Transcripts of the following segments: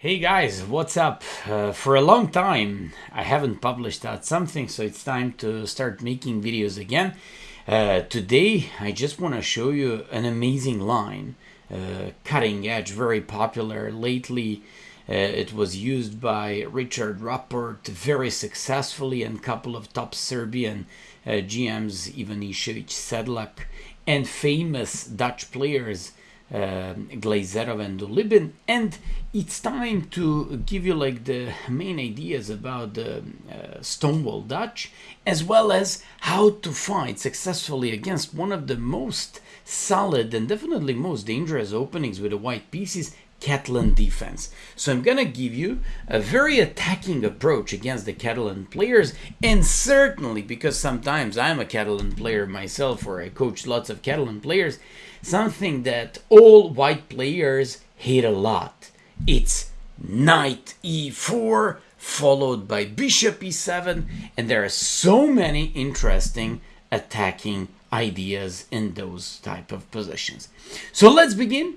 Hey guys, what's up? Uh, for a long time I haven't published out something, so it's time to start making videos again. Uh, today I just want to show you an amazing line, uh, cutting edge, very popular lately. Uh, it was used by Richard Rapport very successfully and couple of top Serbian uh, GMs, Ivanišević Sedlak, and famous Dutch players uh, Glazerov and Ulibin and it's time to give you like the main ideas about the uh, Stonewall Dutch as well as how to fight successfully against one of the most solid and definitely most dangerous openings with the white pieces Catalan defense. So I'm gonna give you a very attacking approach against the Catalan players and certainly because sometimes I'm a Catalan player myself or I coach lots of Catalan players something that all white players hate a lot. It's knight e4 followed by bishop e7 and there are so many interesting attacking ideas in those type of positions. So let's begin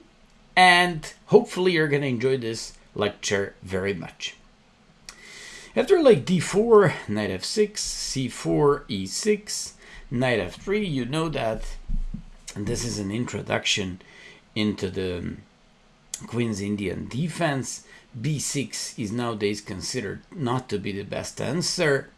and hopefully you're going to enjoy this lecture very much. After like d4, knight f6, c4, e6, knight f3, you know that this is an introduction into the um, Queen's Indian defense. b6 is nowadays considered not to be the best answer.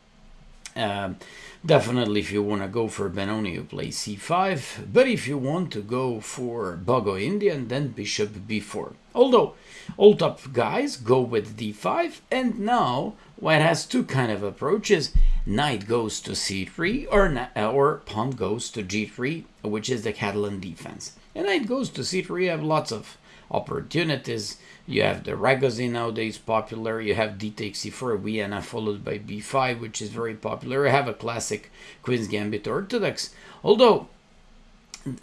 Um, definitely if you want to go for Benoni you play c5 but if you want to go for Bogo Indian then bishop b4 although all top guys go with d5 and now white has two kind of approaches. Knight goes to c3 or, or pawn goes to g3 which is the Catalan defense. And knight goes to c3 you have lots of opportunities you have the Ragozin nowadays popular. You have d takes c4 Vienna followed by b5, which is very popular. I have a classic Queen's Gambit Orthodox. Although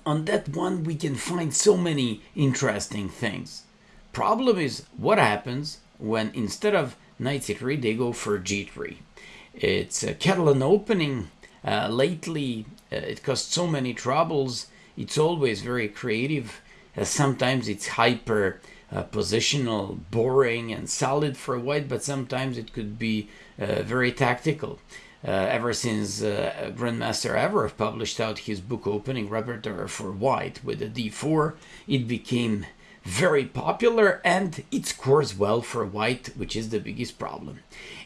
on that one we can find so many interesting things. Problem is what happens when instead of knight c3 they go for g3. It's a Catalan opening. Uh, lately uh, it caused so many troubles. It's always very creative. Uh, sometimes it's hyper uh, positional, boring and solid for white, but sometimes it could be uh, very tactical. Uh, ever since uh, Grandmaster Avrukh published out his book Opening Repertoire for White with a D4, it became very popular and it scores well for white, which is the biggest problem.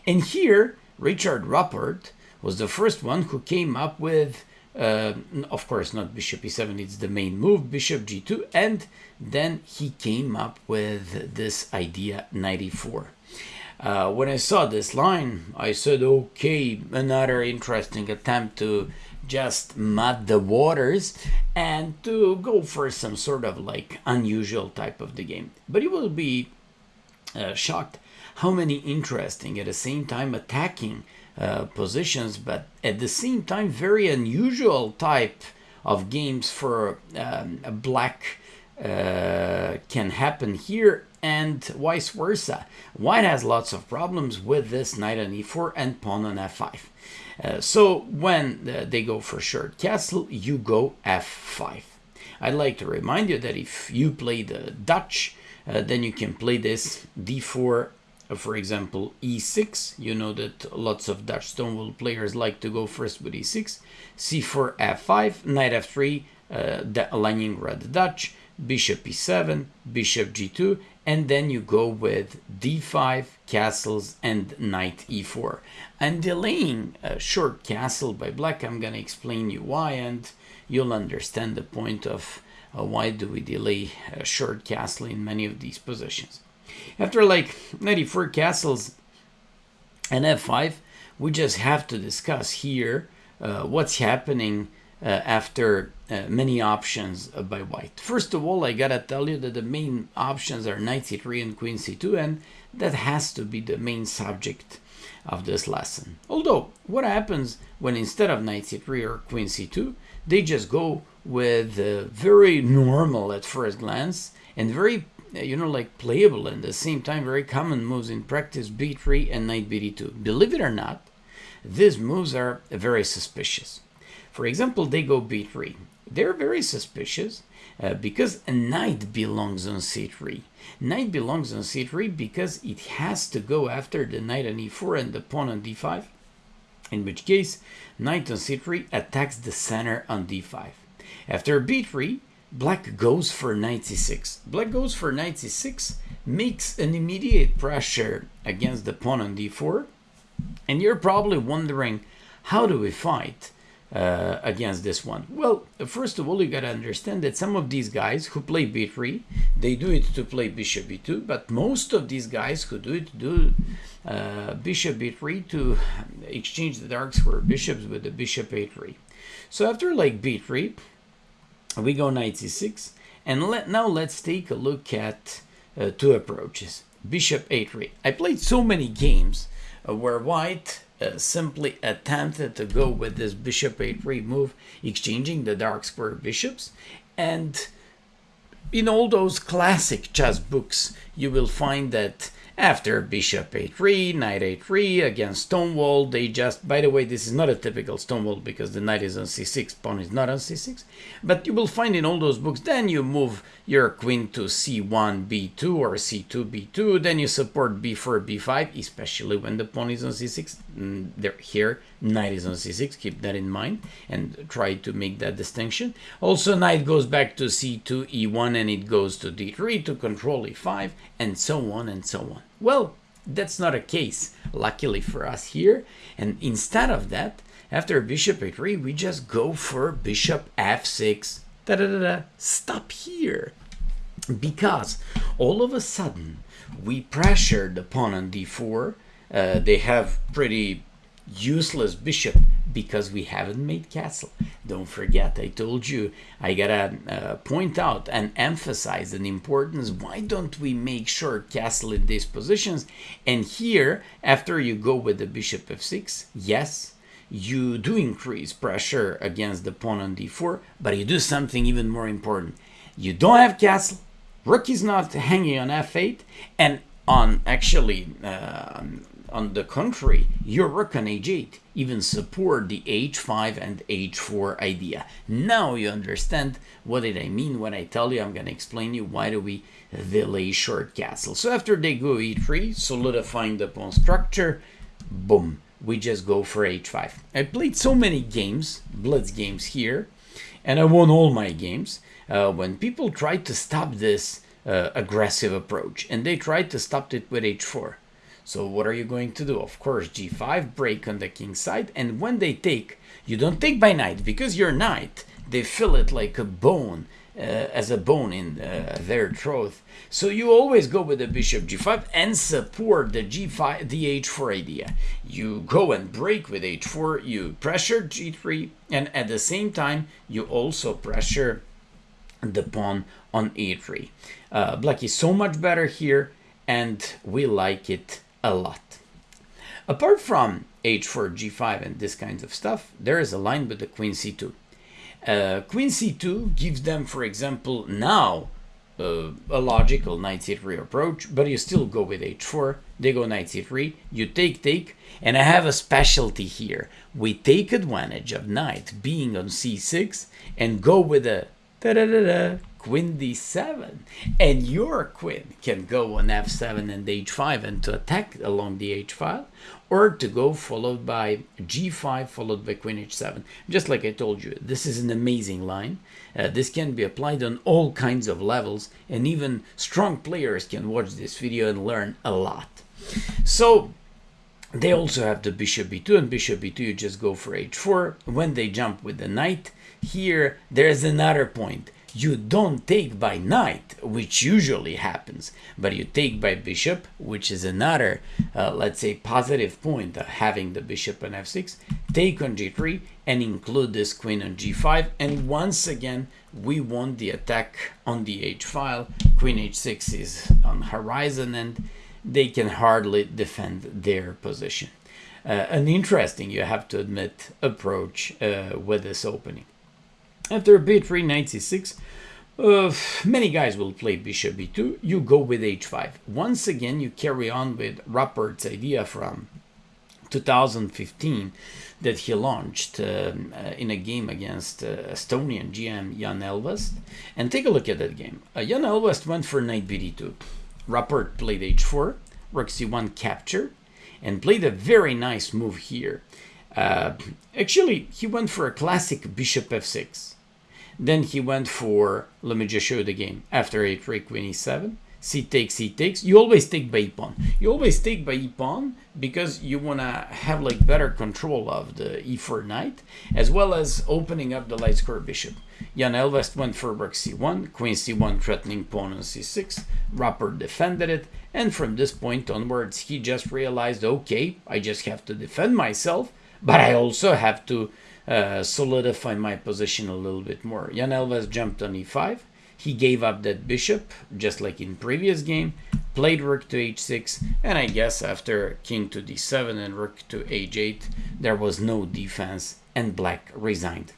And here, Richard Rapport was the first one who came up with uh, of course, not bishop e7, it's the main move, bishop g2, and then he came up with this idea 94. Uh, when I saw this line, I said, okay, another interesting attempt to just mud the waters and to go for some sort of like unusual type of the game. But you will be uh, shocked how many interesting at the same time attacking uh, positions, but at the same time, very unusual type of games for um, black uh, can happen here and vice versa. White has lots of problems with this knight on e4 and pawn on f5. Uh, so when uh, they go for short castle, you go f5. I'd like to remind you that if you play the Dutch, uh, then you can play this d4 uh, for example, e6. You know that lots of Dutch Stonewall players like to go first with e6. c4, f5, knight f3, uh, the Leningrad Dutch, bishop e7, bishop g2, and then you go with d5, castles, and knight e4. I'm delaying a short castle by black. I'm going to explain you why, and you'll understand the point of uh, why do we delay a short castle in many of these positions. After like 94 castles and f5, we just have to discuss here uh, what's happening uh, after uh, many options by white. First of all, I gotta tell you that the main options are knight c3 and queen c2, and that has to be the main subject of this lesson. Although, what happens when instead of knight c3 or queen c2, they just go with uh, very normal at first glance and very you know, like playable and at the same time very common moves in practice, b3 and knight b2. Believe it or not, these moves are very suspicious. For example, they go b3. They're very suspicious uh, because a knight belongs on c3. Knight belongs on c3 because it has to go after the knight on e4 and the pawn on d5, in which case knight on c3 attacks the center on d5. After b3, black goes for 96. Black goes for 96 makes an immediate pressure against the pawn on d4, and you're probably wondering, how do we fight? uh, against this one? Well, first of all, you got to understand that some of these guys who play b3, they do it to play bishop b2, but most of these guys who do it do uh, bishop b3 to exchange the dark square bishops with the bishop a3. So after like b3, we go 96 and let, now let's take a look at uh, two approaches. Bishop a3. I played so many games uh, where white uh, simply attempted to go with this bishop a3 move, exchanging the dark square bishops. And in all those classic chess books, you will find that after bishop a3, knight a3 against Stonewall, they just, by the way, this is not a typical Stonewall because the knight is on c6, pawn is not on c6, but you will find in all those books, then you move your queen to c1, b2 or c2, b2, then you support b4, b5, especially when the pawn is on c6. Mm, there, here, knight is on c6, keep that in mind and try to make that distinction. Also, knight goes back to c2, e1, and it goes to d3 to control e5, and so on and so on. Well, that's not a case, luckily for us here. And instead of that, after bishop a3, we just go for bishop f6. Da da da da. Stop here. Because all of a sudden, we pressure the pawn on d4. Uh, they have pretty useless bishop because we haven't made castle. Don't forget, I told you I gotta uh, point out and emphasize the importance. Why don't we make sure castle in these positions? And here, after you go with the bishop f6, yes, you do increase pressure against the pawn on d4, but you do something even more important. You don't have castle, rook is not hanging on f8, and on actually uh, on the contrary, rook on h8 even support the h5 and h4 idea. Now you understand what did I mean when I tell you I'm going to explain you why do we delay short castle. So after they go e3, solidifying the pawn structure, boom, we just go for h5. I played so many games, blitz games here, and I won all my games. Uh, when people tried to stop this uh, aggressive approach, and they tried to stop it with h4. So what are you going to do? Of course, g5, break on the king side, and when they take, you don't take by knight, because your knight, they fill it like a bone, uh, as a bone in uh, their throat. So you always go with the bishop g5 and support the g5, the h4 idea. You go and break with h4, you pressure g3, and at the same time, you also pressure the pawn on e3. Uh, black is so much better here, and we like it a lot. Apart from h4, g5 and this kind of stuff, there is a line with the queen c2. Uh, queen c2 gives them, for example, now uh, a logical knight c3 approach, but you still go with h4, they go knight c3, you take, take, and I have a specialty here. We take advantage of knight being on c6 and go with a queen d7 and your queen can go on f7 and h5 and to attack along the h file or to go followed by g5 followed by queen h7 just like i told you this is an amazing line. Uh, this can be applied on all kinds of levels and even strong players can watch this video and learn a lot. So they also have the bishop b2 and bishop b2 you just go for h4 when they jump with the knight here there's another point you don't take by knight, which usually happens, but you take by bishop, which is another, uh, let's say, positive point having the bishop on f6, take on g3, and include this queen on g5, and once again, we want the attack on the h file, queen h6 is on horizon, and they can hardly defend their position. Uh, an interesting, you have to admit, approach uh, with this opening. After b3, knight c6, uh, many guys will play bishop b2. You go with h5. Once again, you carry on with Rapport's idea from 2015 that he launched um, uh, in a game against uh, Estonian GM Jaan Ehlvest. And take a look at that game. Uh, Jaan Ehlvest went for knight bd2. Rapport played h4, rook c1 capture, and played a very nice move here. Uh, actually, he went for a classic bishop f6. Then he went for, let me just show you the game, after a3, queen e7, c takes, c takes. You always take by e pawn. You always take by e pawn because you want to have like better control of the e4 knight, as well as opening up the light square bishop. Jaan Ehlvest went for rook c1, queen c1 threatening pawn on c6, Rapport defended it, and from this point onwards he just realized, okay, I just have to defend myself, but I also have to uh, solidify my position a little bit more. Jaan Ehlvest jumped on e5, he gave up that bishop, just like in previous game, played rook to h6, and I guess after king to d7 and rook to h8, there was no defense, and black resigned.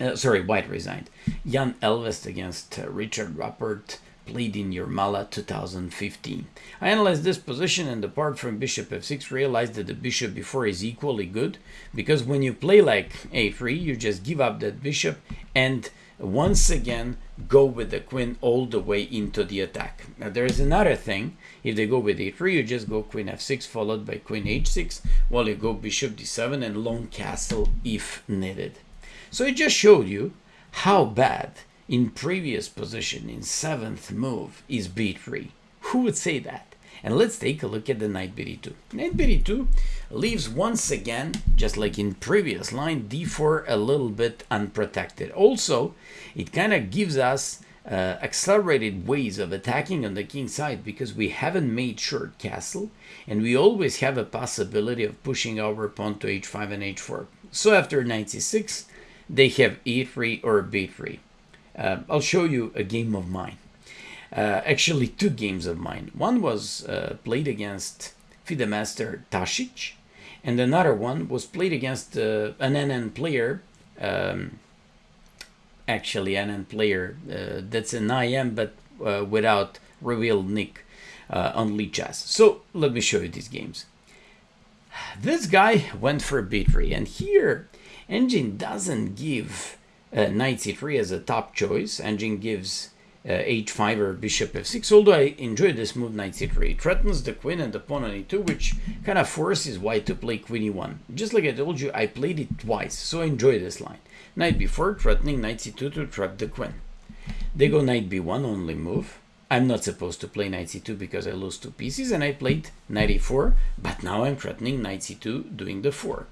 Uh, sorry, white resigned. Jaan Ehlvest against uh, Richard Rapport played in Jurmala 2015. I analyzed this position and apart from bishop f6 realized that the bishop before is equally good because when you play like a3 you just give up that bishop and once again go with the queen all the way into the attack. Now there is another thing. If they go with a3, you just go queen f6 followed by queen h6 while you go bishop d7 and long castle if needed. So it just showed you how bad in previous position in seventh move is b3. Who would say that? And let's take a look at the knight bd2. Knight bd2 leaves once again, just like in previous line, d4 a little bit unprotected. Also, it kind of gives us uh, accelerated ways of attacking on the king side because we haven't made short castle and we always have a possibility of pushing our pawn to h5 and h4. So after knight c6, they have e3 or b3. Uh, I'll show you a game of mine uh, actually two games of mine. One was uh, played against FIDE master and another one was played against uh, an NN player, um, actually an NN player uh, that's an IM but uh, without revealed nick on Lichess. So let me show you these games. This guy went for b3, and here Engine doesn't give knight c3 as a top choice. Engine gives uh, h5 or bishop f6, although I enjoy this move knight c3. It threatens the queen and the pawn on e2, which kind of forces white to play queen e1. Just like I told you, I played it twice, so I enjoy this line. Knight b4, threatening knight c2 to trap the queen. They go knight b1, only move. I'm not supposed to play knight c2 because I lose two pieces, and I played knight e4, but now I'm threatening knight c2 doing the fork.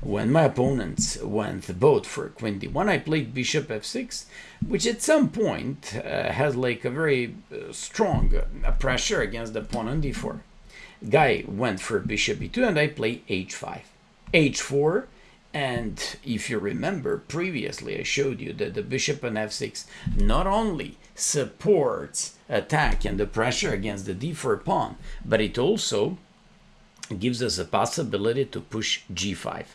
When my opponents went both for queen d1, I played bishop f6, which at some point uh, has like a very uh, strong uh, pressure against the pawn on d4. Guy went for bishop e2 and I play h5. h4 and if you remember previously I showed you that the bishop on f6 not only supports attack and the pressure against the d4 pawn, but it also gives us a possibility to push g5.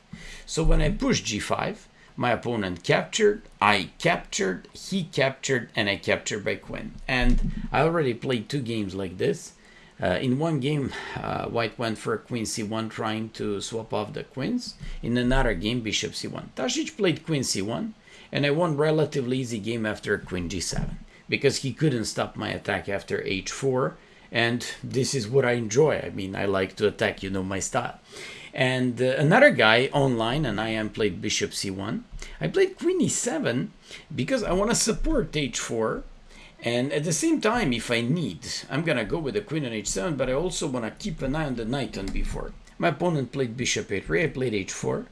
So when I push g5, my opponent captured, I captured, he captured, and I captured by queen. And I already played two games like this. Uh, in one game, uh, white went for queen c1 trying to swap off the queens. In another game, bishop c1. Tasic played queen c1, and I won relatively easy game after queen g7 because he couldn't stop my attack after h4 and this is what I enjoy. I mean, I like to attack, you know my style. And uh, another guy online, and I am played bishop c1. I played queen e7 because I want to support h4. And at the same time, if I need, I'm going to go with the queen on h7, but I also want to keep an eye on the knight on b4. My opponent played bishop a3, I played h4.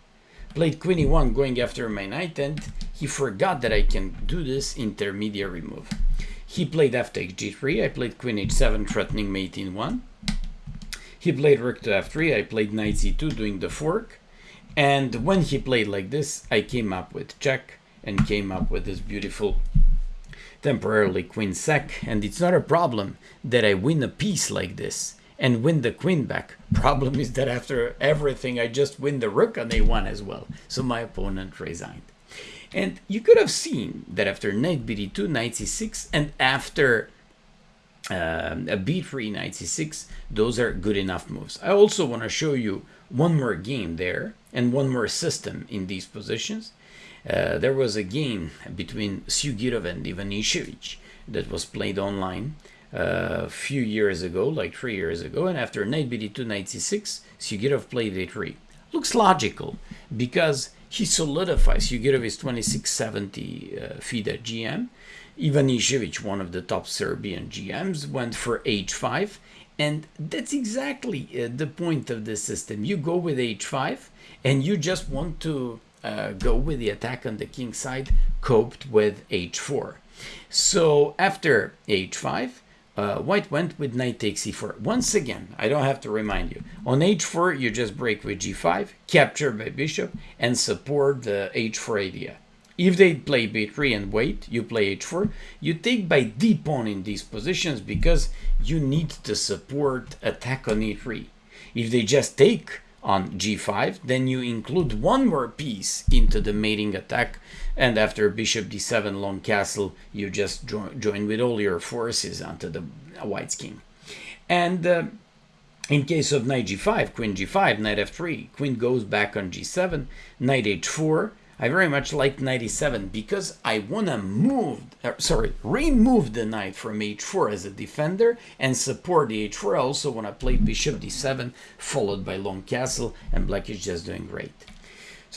Played queen e1 going after my knight, and he forgot that I can do this intermediary move. He played f takes g3, I played queen h7 threatening mate in 1. He played rook to f3, I played knight c2 doing the fork. And when he played like this, I came up with check and came up with this beautiful temporarily queen sac. And it's not a problem that I win a piece like this and win the queen back. Problem is that after everything, I just win the rook on a1 as well. So my opponent resigned. And you could have seen that after knight bd2, knight c6, and after um, a b3, knight c6, those are good enough moves. I also want to show you one more game there and one more system in these positions. Uh, there was a game between Sugirov and Ivanisevic that was played online a few years ago, like three years ago, and after knight bd2, knight c6, Sugirov played a3. Looks logical because he solidifies. Sugirov is 2670 uh, GM. Ivanisevic, one of the top Serbian GMs, went for h5. And that's exactly uh, the point of the system. You go with h5 and you just want to uh, go with the attack on the king side coped with h4. So after h5, uh, white went with knight takes e4. Once again, I don't have to remind you. On h4, you just break with g5, capture by bishop, and support the h4 idea. If they play b3 and wait, you play h4, you take by d pawn in these positions because you need to support attack on e3. If they just take on g5, then you include one more piece into the mating attack, and after bishop d7 long castle, you just jo join with all your forces onto the white's king. And uh, in case of knight g5, queen g5, knight f3, queen goes back on g7, knight h4, I very much like knight e7 because I want to move, uh, sorry, remove the knight from h4 as a defender and support the h4. I also want to play bishop d7 followed by long castle and black is just doing great.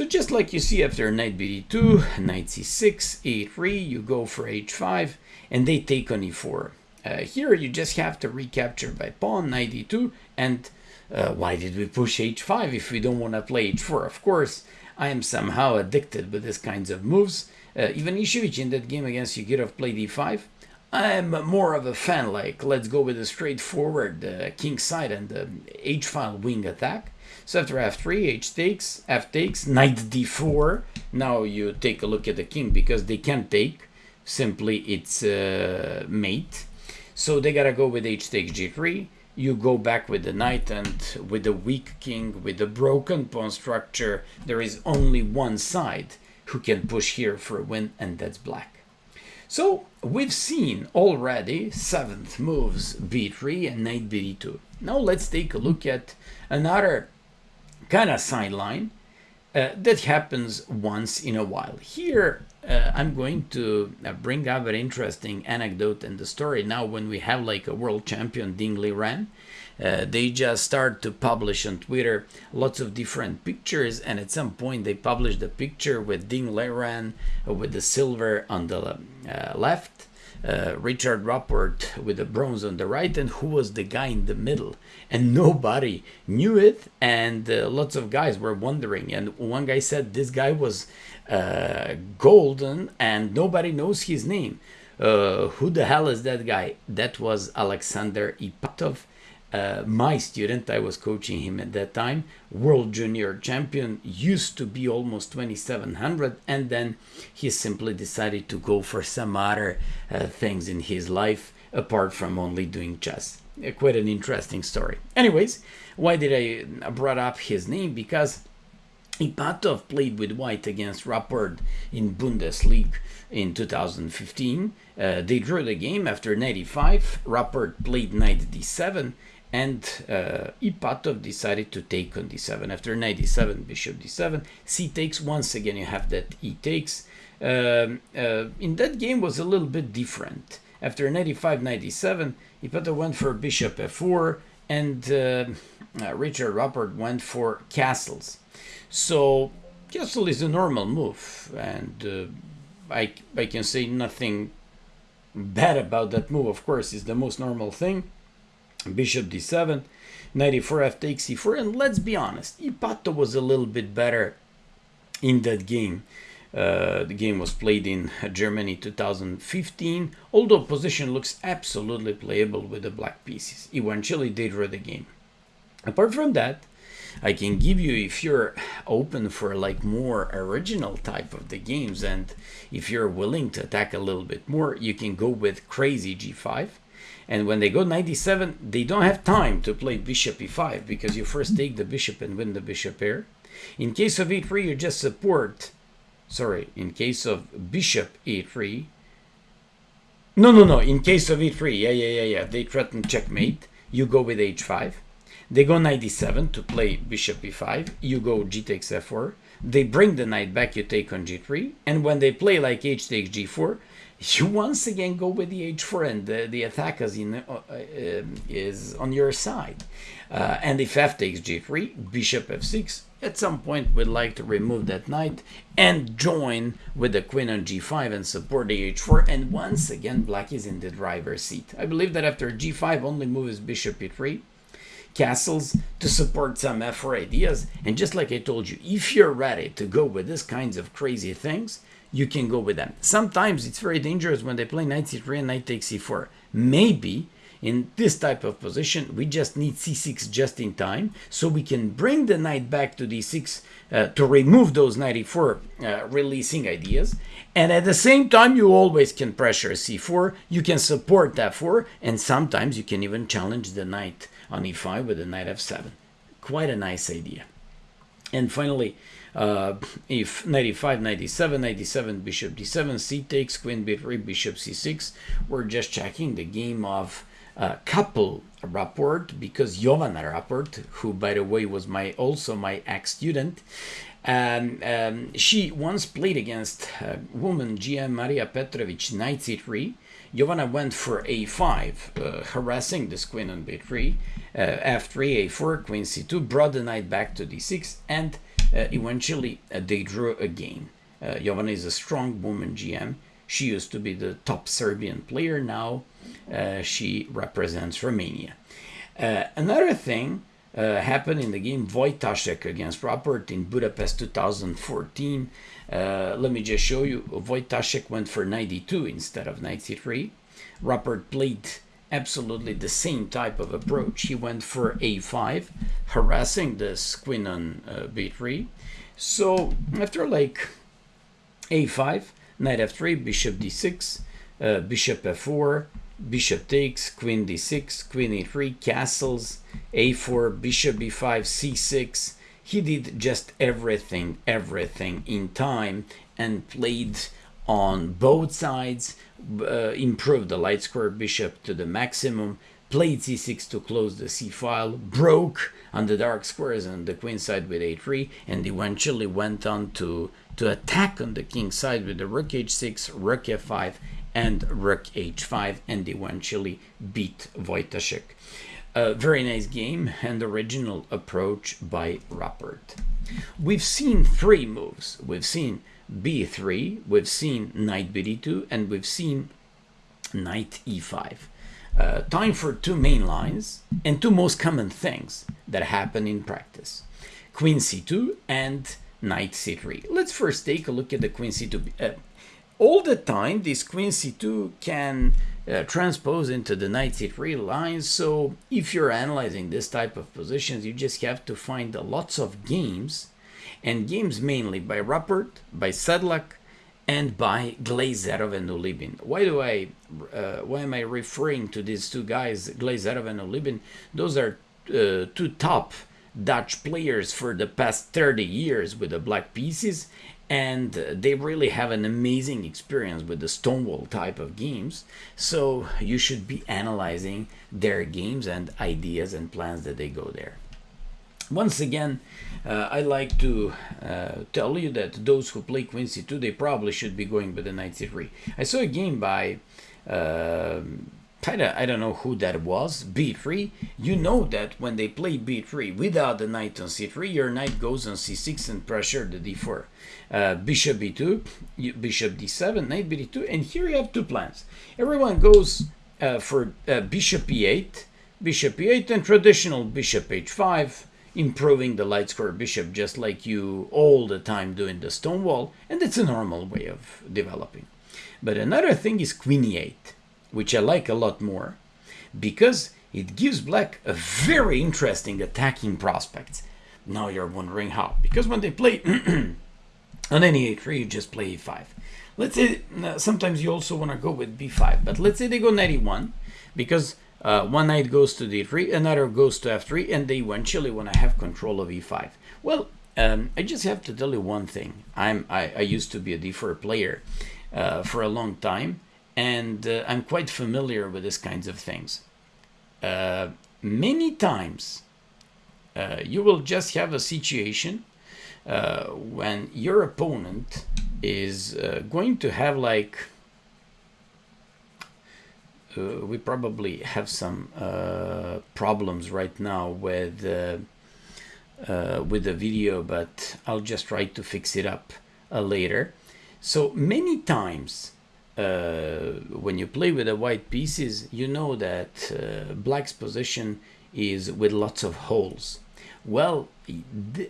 So just like you see after knight bd2, knight c6, a3, you go for h5 and they take on e4. Uh, here you just have to recapture by pawn, knight e2 and uh, why did we push h5 if we don't want to play h4? Of course, I am somehow addicted with these kinds of moves. Uh, Ivanisevic in that game against Sugirov played e5. I'm more of a fan, like, let's go with a straightforward uh, king side and the h-file wing attack. So after f3, h takes, f takes, knight d4. Now you take a look at the king because they can't take. Simply it's uh, mate. So they gotta go with h takes g3 you go back with the knight and with the weak king, with the broken pawn structure, there is only one side who can push here for a win, and that's black. So we've seen already seventh moves b3 and knight b2. Now let's take a look at another kind of sideline uh, that happens once in a while. Here uh, I'm going to uh, bring up an interesting anecdote in the story now when we have like a world champion Ding Liren. Uh, they just start to publish on Twitter lots of different pictures and at some point they published the picture with Ding uh, with the silver on the uh, left uh, Richard Rapport with the bronze on the right and who was the guy in the middle? And nobody knew it and uh, lots of guys were wondering. And one guy said this guy was uh, golden and nobody knows his name. Uh, who the hell is that guy? That was Alexander Ipatov uh, my student, I was coaching him at that time, world junior champion, used to be almost 2700, and then he simply decided to go for some other uh, things in his life apart from only doing chess. Uh, quite an interesting story. Anyways, why did I uh, brought up his name? Because Ipatov played with White against Rapport in Bundesliga in 2015. Uh, they drew the game after 95. Rapport played knight d7 and uh, Ipatov decided to take on d7. After knight d7, bishop d7, c takes. Once again, you have that e takes. Um, uh, in that game was a little bit different. After knight e5, knight d7, Ipatov went for bishop f4, and uh, uh, Richard Rapport went for castles. So castle is a normal move, and uh, I, I can say nothing bad about that move. Of course, it's the most normal thing bishop d7, knight e4, f takes e4 and let's be honest, Ipatov was a little bit better in that game. Uh, the game was played in Germany 2015, although position looks absolutely playable with the black pieces. Eventually they drew the game. Apart from that, I can give you if you're open for like more original type of the games and if you're willing to attack a little bit more, you can go with crazy g5 and when they go 97, they don't have time to play bishop e5 because you first take the bishop and win the bishop pair. In case of e3, you just support, sorry, in case of bishop e3, no, no, no, in case of e3, yeah, yeah, yeah, yeah, they threaten checkmate, you go with h5. They go 97 to play bishop e5. You go g takes f4. They bring the knight back, you take on g3. And when they play like h takes g4, you once again go with the h4 and the, the attack is, in, uh, uh, is on your side. Uh, and if f takes g3, bishop f6, at some point we'd like to remove that knight and join with the queen on g5 and support the h4 and once again black is in the driver's seat. I believe that after g5 only move is bishop e3 castles to support some f4 ideas and just like I told you if you're ready to go with these kinds of crazy things you can go with them. Sometimes it's very dangerous when they play knight c3 and knight takes c4. Maybe in this type of position, we just need c6 just in time, so we can bring the knight back to d6 uh, to remove those 94 uh, releasing ideas. And at the same time, you always can pressure c4, you can support f4, and sometimes you can even challenge the knight on e5 with the knight f7. Quite a nice idea. And finally, uh, if 95, 97, 97, bishop d7, c takes, queen b3, bishop c6, we're just checking the game of uh, couple rapport because Jovana Rapport, who by the way was my also my ex-student, um, um, she once played against uh, woman GM Maria Petrovich knight c3. Jovana went for a5, uh, harassing this queen on b3, uh, f3, a4, queen c2, brought the knight back to d6, and eventually uh, they drew a game. Jovana is a strong woman GM. She used to be the top Serbian player. Now uh, she represents Romania. Uh, another thing uh, happened in the game Wojtaszek against Rapport in Budapest 2014. Uh, let me just show you. Wojtaszek went for 92 instead of 93. Rapport played absolutely the same type of approach. He went for a5, harassing this queen on uh, b3. So after like a5, knight f3, bishop d6, uh, bishop f4, bishop takes, queen d6, queen e3, castles, a4, bishop b5, c6. He did just everything, everything in time and played on both sides, uh, improved the light square bishop to the maximum, played c6 to close the c file, broke on the dark squares on the queen side with a3, and eventually went on to, to attack on the king side with the rook h6, rook f5, and rook h5 and eventually beat Wojtaszek. A very nice game and original approach by Rapport. We've seen three moves. We've seen b3, we've seen knight bd2, and we've seen knight e5. Uh, time for two main lines and two most common things that happen in practice. Queen c2 and knight c3. Let's first take a look at the queen c2. Uh, all the time this queen c2 can uh, transpose into the knight c3 lines so if you're analyzing this type of positions you just have to find lots of games and games mainly by Rapport, by Sedlak and by Glazerov and Ulibin. Why do I, uh, why am I referring to these two guys, Glazerov and Ulibin? Those are uh, two top Dutch players for the past 30 years with the black pieces and they really have an amazing experience with the Stonewall type of games. So you should be analyzing their games and ideas and plans that they go there. Once again, uh, I like to uh, tell you that those who play Queen C2, they probably should be going with the Knight C3. I saw a game by uh, I don't, I don't know who that was, b3, you know that when they play b3 without the knight on c3, your knight goes on c6 and pressure the d4. Uh, bishop b2, bishop d7, knight b2, and here you have two plans. Everyone goes uh, for uh, bishop e8, bishop e8, and traditional bishop h5, improving the light square bishop just like you all the time do in the Stonewall, and it's a normal way of developing. But another thing is queen e8 which I like a lot more, because it gives black a very interesting attacking prospect. Now you're wondering how. Because when they play on any a3, you just play e5. Let's say, uh, sometimes you also want to go with b5, but let's say they go knight e1, because uh, one knight goes to d3, another goes to f3, and they eventually want to have control of e5. Well, um, I just have to tell you one thing. I'm, I, I used to be a d4 player uh, for a long time, and uh, I'm quite familiar with these kinds of things. Uh, many times uh, you will just have a situation uh, when your opponent is going to have like uh, we probably have some uh, problems right now with uh, uh, with the video but I'll just try to fix it up later so many times when you play with the white pieces you know that black's position is with lots of holes well,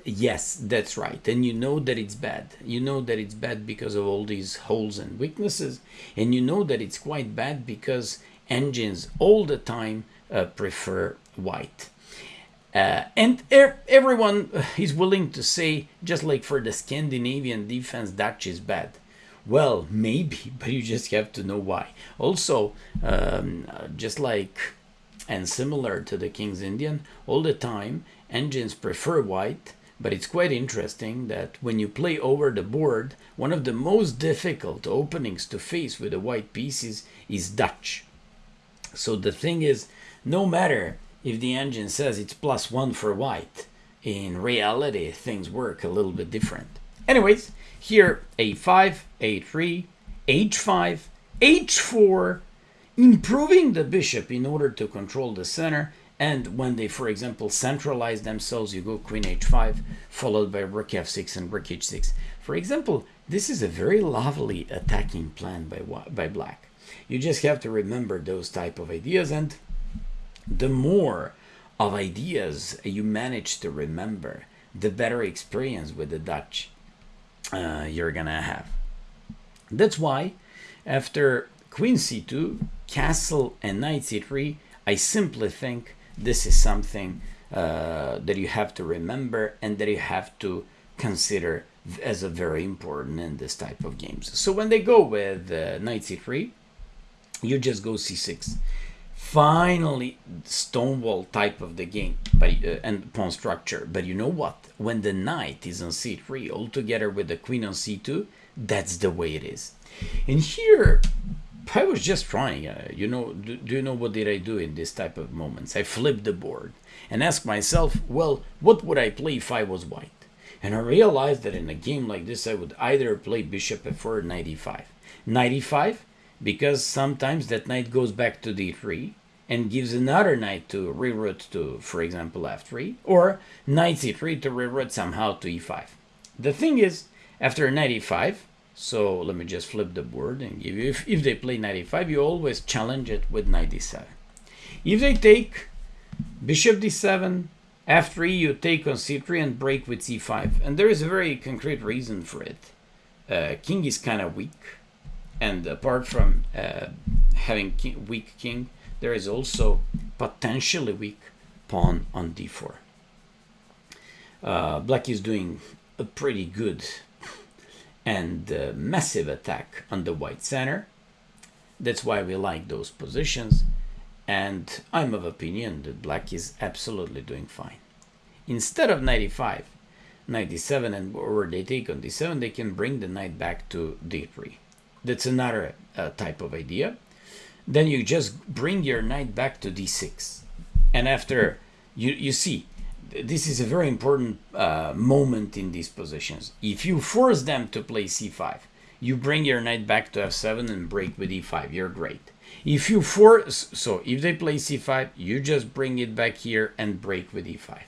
yes, that's right. And you know that it's bad. You know that it's bad because of all these holes and weaknesses. And you know that it's quite bad because engines all the time uh, prefer white. Uh, and er everyone is willing to say, just like for the Scandinavian defense, Dutch is bad. Well, maybe, but you just have to know why. Also, um, just like and similar to the King's Indian, all the time engines prefer white, but it's quite interesting that when you play over the board, one of the most difficult openings to face with the white pieces is Dutch. So the thing is, no matter if the engine says it's plus one for white, in reality things work a little bit different. Anyways, here a5, a3, h5, h4, improving the bishop in order to control the center, and when they, for example, centralize themselves, you go queen h5, followed by rook f6 and rook h6. For example, this is a very lovely attacking plan by, by black. You just have to remember those type of ideas, and the more of ideas you manage to remember, the better experience with the Dutch uh, you're gonna have. That's why after queen c2, castle, and knight c3, I simply think this is something uh, that you have to remember and that you have to consider as a very important in this type of games. So when they go with uh, knight c3, you just go c6. Finally, stonewall type of the game but, uh, and pawn structure. But you know what? When the knight is on c3 all together with the queen on c2, that's the way it is. And here, I was just trying, uh, you know, do, do, you know what did I do in this type of moments? I flipped the board and asked myself, well, what would I play if I was white? And I realized that in a game like this, I would either play bishop f4 95. 95 because sometimes that knight goes back to d3 and gives another knight to reroute to, for example, f3, or knight c3 to reroute somehow to e5. The thing is, after knight e5, so let me just flip the board and give you, if, if they play 95, you always challenge it with 97. If they take bishop d7, f3, you take on c3 and break with c5. And there is a very concrete reason for it. Uh, king is kind of weak. And apart from uh, having king, weak king, there is also potentially weak pawn on d4. Uh, black is doing a pretty good and uh, massive attack on the white center. That's why we like those positions. And I'm of opinion that black is absolutely doing fine. Instead of 95, 97 and or they take on d7, they can bring the knight back to d3. That's another uh, type of idea. Then you just bring your knight back to d6. And after, you, you see, this is a very important uh, moment in these positions. If you force them to play c5, you bring your knight back to f7 and break with e5. You're great. If you force, so if they play c5, you just bring it back here and break with e5.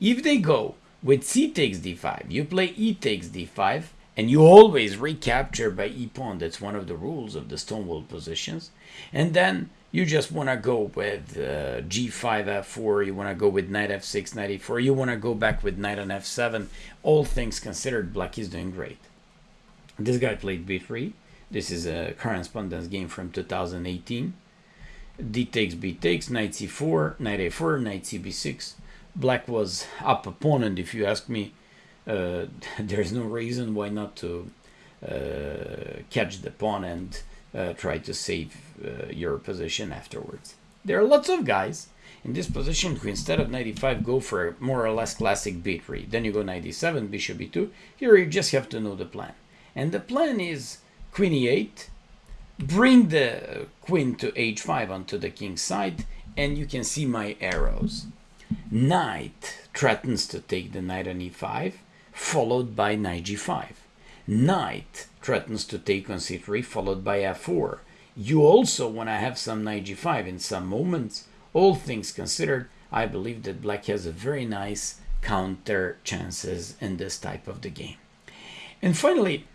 If they go with c takes d5, you play e takes d5, and you always recapture by e pawn. That's one of the rules of the stonewall positions. And then you just want to go with uh, g5 f4 you want to go with knight f6 knight e4 you want to go back with knight on f7 all things considered black is doing great this guy played b3 this is a correspondence game from 2018 d takes b takes knight c4 knight a4 knight cb6 black was up opponent if you ask me uh, there's no reason why not to uh, catch the pawn and uh, try to save uh, your position afterwards. There are lots of guys in this position who instead of 95 go for a more or less classic b3. Then you go 97, bishop b2. Here you just have to know the plan. And the plan is queen e8, bring the queen to h5 onto the king's side, and you can see my arrows. Knight threatens to take the knight on e5, followed by knight g5. Knight threatens to take on c3, followed by f4. You also want to have some knight g5 in some moments. All things considered, I believe that black has a very nice counter chances in this type of the game. And finally,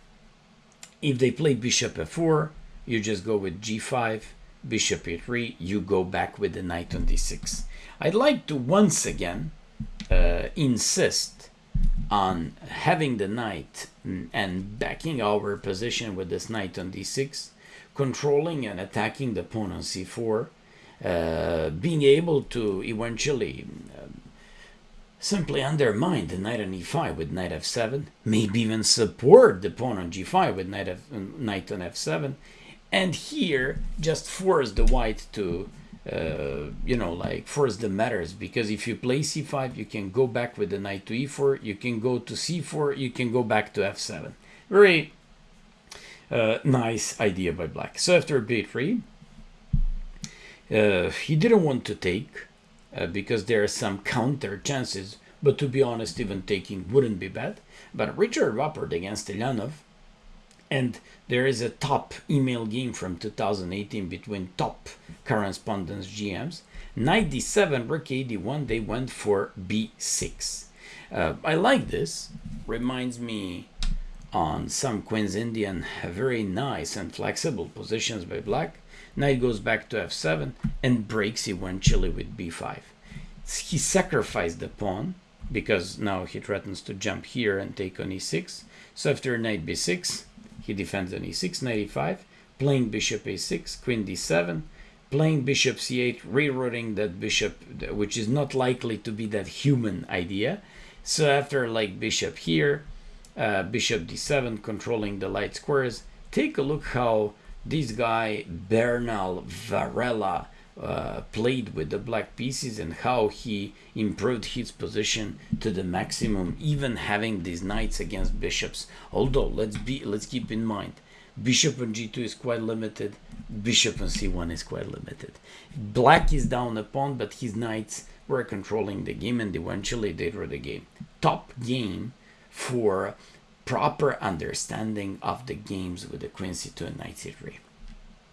if they play bishop f4, you just go with g5, bishop e3, you go back with the knight on d6. I'd like to once again uh, insist on having the knight and backing our position with this knight on d6, controlling and attacking the pawn on c4, uh, being able to eventually uh, simply undermine the knight on e5 with knight f7, maybe even support the pawn on g5 with knight, F, knight on f7, and here just force the white to uh, you know like first the matters. Because if you play c5 you can go back with the knight to e4 you can go to c4 you can go back to f7 very uh, nice idea by black. So after b3 uh, he didn't want to take uh, because there are some counter chances but to be honest even taking wouldn't be bad. But richard Rapport against Ilyanov and there is a top email game from 2018 between top correspondence GMs. Knight d7, rook a d1, they went for b6. Uh, I like this. Reminds me on some Queen's Indian very nice and flexible positions by black. Knight goes back to f7 and breaks eventually with b5. He sacrificed the pawn because now he threatens to jump here and take on e6. So after knight b6, he defends on e6, knight e5, playing bishop a6, queen d7, playing bishop c8, rerouting that bishop, which is not likely to be that human idea. So after like bishop here, uh, bishop d7, controlling the light squares, take a look how this guy, Bernal Varela, uh, played with the black pieces and how he improved his position to the maximum, even having these knights against bishops. Although let's be let's keep in mind, bishop on g2 is quite limited, bishop on c1 is quite limited. Black is down a pawn, but his knights were controlling the game and eventually they drew the game. Top game for proper understanding of the games with the queen c2 and knight c3.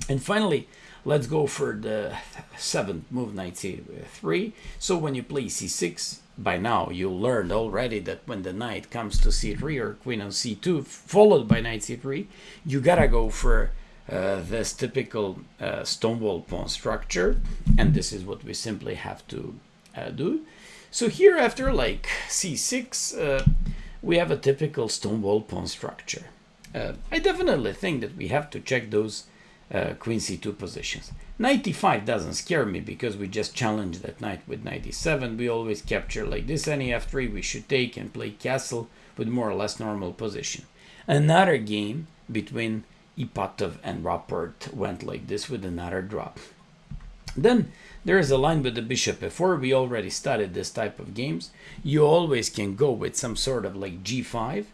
And finally, Let's go for the seventh move, knight c3. So when you play c6, by now you learned already that when the knight comes to c3 or queen on c2, followed by knight c3, you gotta go for uh, this typical uh, stonewall pawn structure. And this is what we simply have to uh, do. So here after like c6, uh, we have a typical stonewall pawn structure. Uh, I definitely think that we have to check those uh, queen c2 positions. Knight e5 doesn't scare me because we just challenge that knight with knight e7. We always capture like this. Any f3 we should take and play castle with more or less normal position. Another game between Ipatov and Rapport went like this with another drop. Then there is a line with the bishop f4. We already studied this type of games. You always can go with some sort of like g5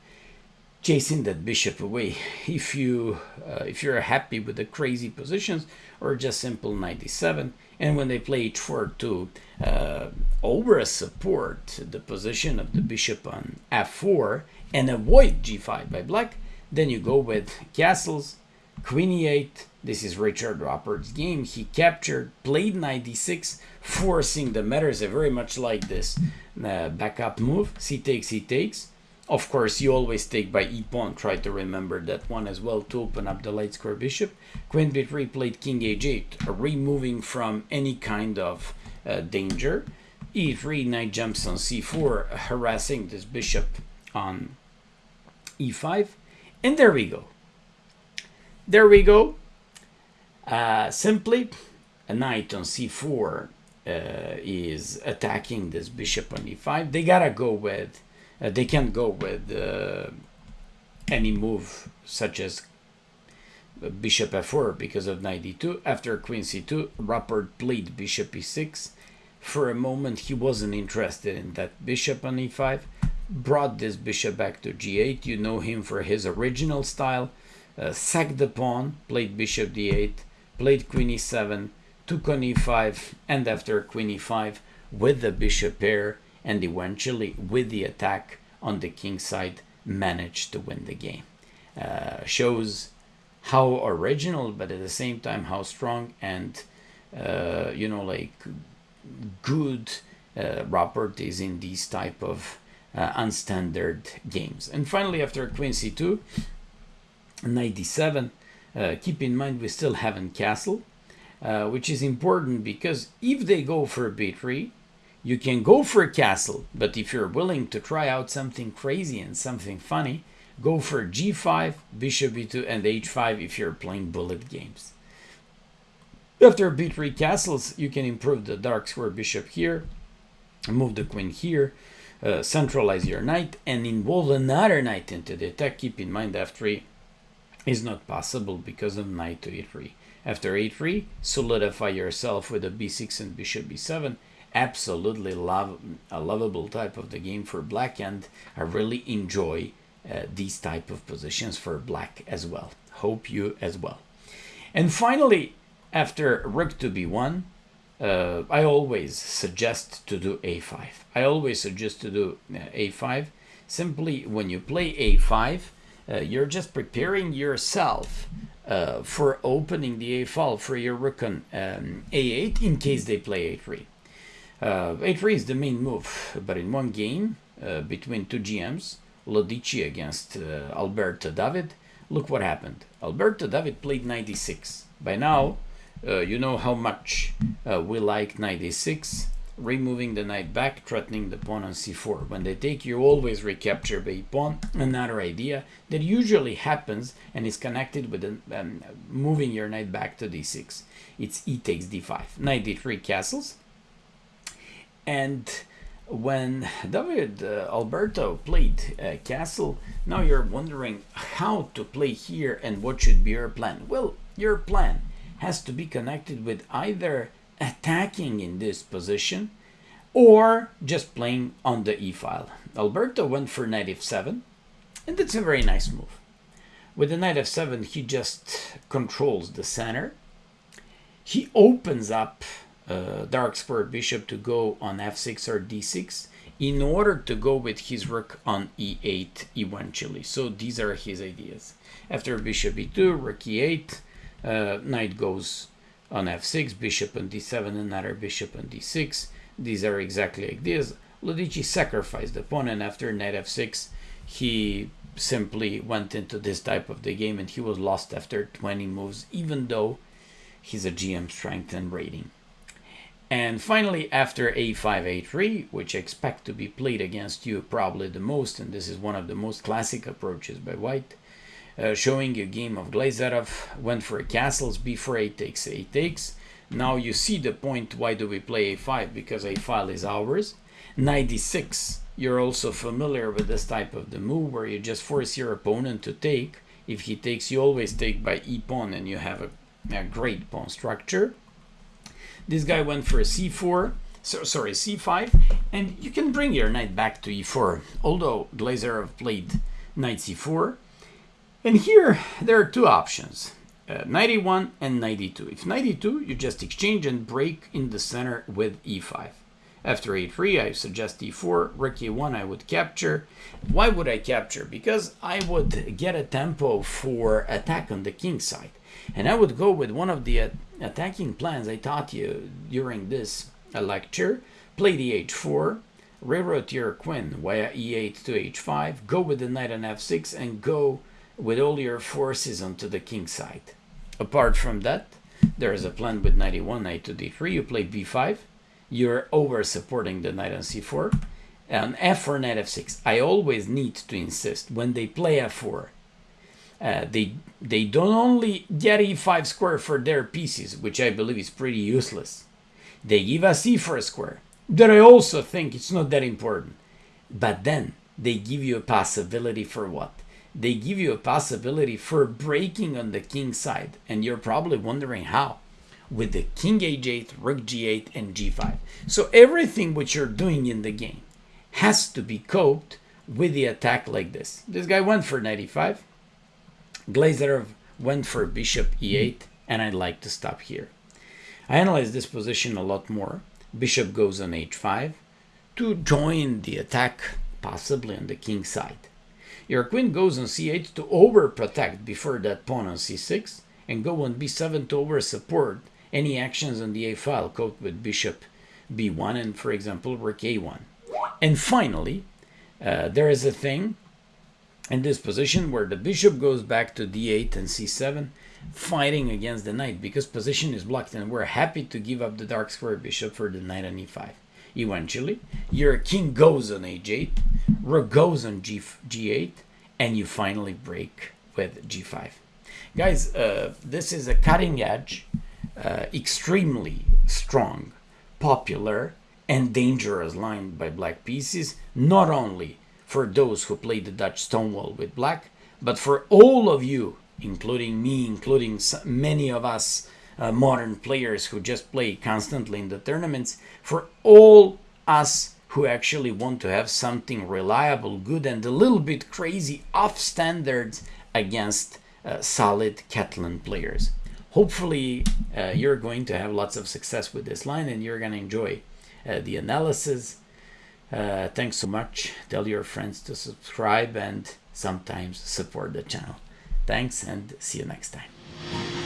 chasing that bishop away if you uh, if you're happy with the crazy positions or just simple 97 and when they play h4 to uh, over support the position of the bishop on f4 and avoid g5 by black then you go with castles queen e8 this is Richard Rapport's game he captured played 96 forcing the matters very much like this uh, backup move c takes c takes of course, you always take by e pawn. Try to remember that one as well to open up the light square bishop. Queen b3 played king h8, removing from any kind of uh, danger. e3, knight jumps on c4, harassing this bishop on e5. And there we go. There we go. Uh, simply, a knight on c4 uh, is attacking this bishop on e5. They gotta go with uh, they can't go with uh, any move such as bishop f4 because of knight d2. After queen c2, Rapport played bishop e6. For a moment, he wasn't interested in that bishop on e5. Brought this bishop back to g8. You know him for his original style. Uh, sacked the pawn, played bishop d8, played queen e7, took on e5, and after queen e5, with the bishop pair and eventually with the attack on the king side managed to win the game. Uh, shows how original, but at the same time how strong and uh, you know like good uh, Robert is in these type of uh, unstandard games. And finally, after queen c2, 97, uh, keep in mind we still haven't castle, uh, which is important because if they go for b3, you can go for a castle, but if you're willing to try out something crazy and something funny, go for g5, bishop b2, and h5 if you're playing bullet games. After b3 castles, you can improve the dark square bishop here, move the queen here, uh, centralize your knight, and involve another knight into the attack. Keep in mind f3 is not possible because of knight to e3. After a3, solidify yourself with a b6 and bishop b7. Absolutely love, a lovable type of the game for black, and I really enjoy uh, these type of positions for black as well. Hope you as well. And finally, after rook to b1, uh, I always suggest to do a5. I always suggest to do uh, a5. Simply, when you play a5, uh, you're just preparing yourself uh, for opening the a file for your rook on um, a8 in case they play a3. Uh, a3 the main move, but in one game uh, between two GMs, Lodici against Alberto David, look what happened. Alberto David played 96. By now, uh, you know how much uh, we like a6, removing the knight back, threatening the pawn on c4. When they take, you always recapture the pawn. Another idea that usually happens and is connected with um, moving your knight back to d6. It's e takes d5. Knight d3 castles. And when David uh, Alberto played uh, castle, now you're wondering how to play here and what should be your plan. Well, your plan has to be connected with either attacking in this position or just playing on the e-file. Alberto went for knight f7 and that's a very nice move. With the knight f7 he just controls the center. He opens up uh, dark square bishop to go on f6 or d6 in order to go with his rook on e8 eventually. So these are his ideas. After bishop e2, rook e8, uh, knight goes on f6, bishop on d7, another bishop on d6. These are exactly like this. Lodici sacrificed the pawn, and after knight f6, he simply went into this type of the game, and he was lost after 20 moves, even though he's a GM strength and rating. And finally, after a5, a3, which I expect to be played against you probably the most, and this is one of the most classic approaches by white, uh, showing a game of Glazarov, went for a castles, b4, a takes, a takes. Now you see the point, why do we play a5? Because a5 is ours. Knight d6, you're also familiar with this type of the move where you just force your opponent to take. If he takes, you always take by e-pawn and you have a, a great pawn structure. This guy went for a c4, so, sorry, c5, and you can bring your knight back to e4. Although Glazarov played knight c4, and here there are two options, uh, 91 and 92. If 92, you just exchange and break in the center with e5. After a3, I suggest e4, rook e1 I would capture. Why would I capture? Because I would get a tempo for attack on the king side. And I would go with one of the attacking plans I taught you during this uh, lecture. Play the h4, reroute your queen via e8 to h5, go with the knight on f6, and go with all your forces onto the king side. Apart from that, there is a plan with 91, knight to d3, you play b5, you're over supporting the knight on c4, and f4, knight f6. I always need to insist, when they play f4, uh, they, they don't only get e5 square for their pieces, which I believe is pretty useless, they give us e4 square, that I also think it's not that important. But then they give you a possibility for what? they give you a possibility for breaking on the king side. And you're probably wondering how. With the king h8, rook g8, and g5. So everything which you're doing in the game has to be coped with the attack like this. This guy went for 95. Glazarov went for bishop e8, and I'd like to stop here. I analyzed this position a lot more, bishop goes on h5 to join the attack, possibly on the king side. Your queen goes on c8 to overprotect before that pawn on c6, and go on b7 to over support any actions on the a file, code with bishop b1 and, for example, rook a1. And finally, uh, there is a thing in this position where the bishop goes back to d8 and c7, fighting against the knight because position is blocked, and we're happy to give up the dark square bishop for the knight on e5. Eventually, your king goes on h8, rook goes on G, g8, and you finally break with g5. Guys, uh, this is a cutting edge, uh, extremely strong, popular, and dangerous line by black pieces, not only for those who play the Dutch Stonewall with black, but for all of you, including me, including many of us uh, modern players who just play constantly in the tournaments, for all us who actually want to have something reliable, good, and a little bit crazy off standards against uh, solid Catalan players. Hopefully, uh, you're going to have lots of success with this line and you're going to enjoy uh, the analysis. Uh, thanks so much. Tell your friends to subscribe and sometimes support the channel. Thanks and see you next time.